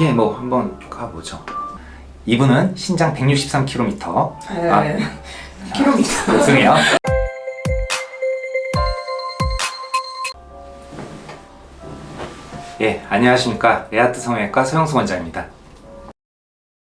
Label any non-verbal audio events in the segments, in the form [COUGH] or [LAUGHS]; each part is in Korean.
예, 뭐 한번 가보죠. 이분은 신장 163km. 아, 네. [LAUGHS] 킬로미터. 죄송해요. 예, 안녕하십니까. 레아트 성형외과 서영수 원장입니다.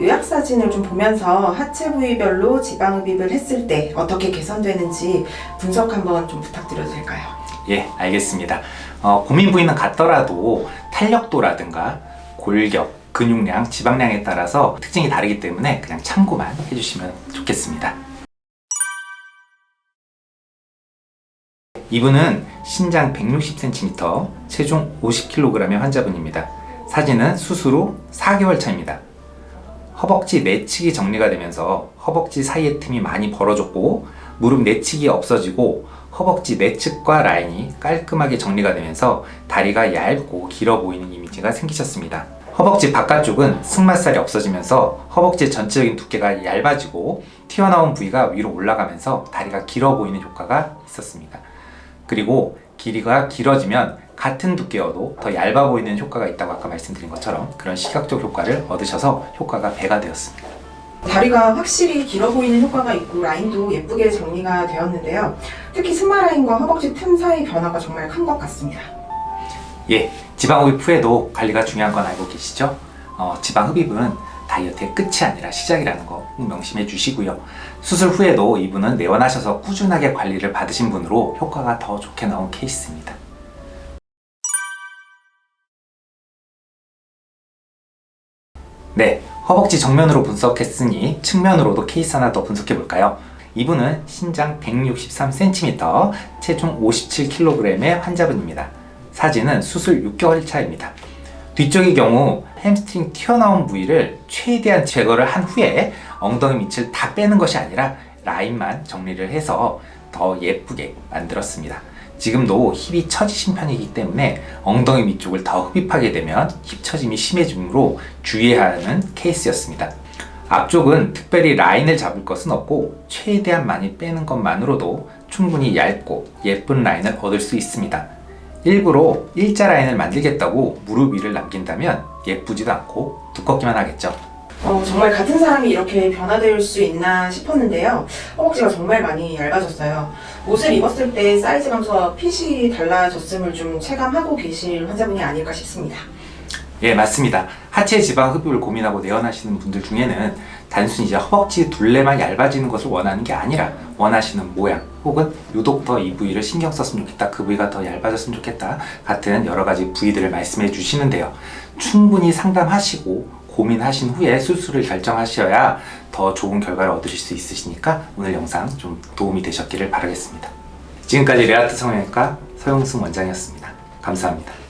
요약 사진을 좀 보면서 하체 부위별로 지방 흡입을 했을 때 어떻게 개선되는지 분석 한번 좀 부탁드려도 될까요? 예, 알겠습니다. 어, 고민 부위는 같더라도 탄력도라든가 골격, 근육량, 지방량에 따라서 특징이 다르기 때문에 그냥 참고만 해주시면 좋겠습니다. 이분은 신장 160cm, 체중 50kg의 환자분입니다. 사진은 수술 후 4개월 차입니다. 허벅지 내측이 정리가 되면서 허벅지 사이의 틈이 많이 벌어졌고 무릎 내측이 없어지고 허벅지 내측과 라인이 깔끔하게 정리가 되면서 다리가 얇고 길어 보이는 이미지가 생기셨습니다. 허벅지 바깥쪽은 승마살이 없어지면서 허벅지 전체적인 두께가 얇아지고 튀어나온 부위가 위로 올라가면서 다리가 길어 보이는 효과가 있었습니다. 그리고 길이가 길어지면 같은 두께여도 더 얇아 보이는 효과가 있다고 아까 말씀드린 것처럼 그런 시각적 효과를 얻으셔서 효과가 배가 되었습니다. 다리가 확실히 길어 보이는 효과가 있고 라인도 예쁘게 정리가 되었는데요. 특히 승마 라인과 허벅지 틈 사이 변화가 정말 큰 것 같습니다. 예, 지방 흡입 후에도 관리가 중요한 건 알고 계시죠? 어, 지방 흡입은 다이어트의 끝이 아니라 시작이라는 거꼭 명심해 주시고요. 수술 후에도 이분은 내원하셔서 꾸준하게 관리를 받으신 분으로 효과가 더 좋게 나온 케이스입니다. 네, 허벅지 정면으로 분석했으니 측면으로도 케이스 하나 더 분석해 볼까요? 이분은 신장 163cm, 체중 57kg의 환자분입니다. 사진은 수술 6개월 차입니다. 뒤쪽의 경우 햄스트링 튀어나온 부위를 최대한 제거를 한 후에 엉덩이 밑을 다 빼는 것이 아니라 라인만 정리를 해서 더 예쁘게 만들었습니다. 지금도 힙이 처지신 편이기 때문에 엉덩이 밑쪽을 더 흡입하게 되면 힙 처짐이 심해지므로 주의해야 하는 케이스였습니다. 앞쪽은 특별히 라인을 잡을 것은 없고 최대한 많이 빼는 것만으로도 충분히 얇고 예쁜 라인을 얻을 수 있습니다. 일부러 일자 라인을 만들겠다고 무릎 위를 남긴다면 예쁘지도 않고 두껍기만 하겠죠. 어, 정말 같은 사람이 이렇게 변화될 수 있나 싶었는데요. 허벅지가 정말 많이 얇아졌어요. 옷을 입었을 때 사이즈 감소와 핏이 달라졌음을 좀 체감하고 계실 환자분이 아닐까 싶습니다. 예 맞습니다. 하체 지방 흡입을 고민하고 내원하시는 분들 중에는 단순히 이제 허벅지 둘레만 얇아지는 것을 원하는 게 아니라 원하시는 모양 혹은 유독 더 이 부위를 신경 썼으면 좋겠다 그 부위가 더 얇아졌으면 좋겠다 같은 여러 가지 부위들을 말씀해 주시는데요. 충분히 상담하시고 고민하신 후에 수술을 결정하셔야 더 좋은 결과를 얻으실 수 있으시니까 오늘 영상 좀 도움이 되셨기를 바라겠습니다. 지금까지 레아트 성형외과 서영승 원장이었습니다. 감사합니다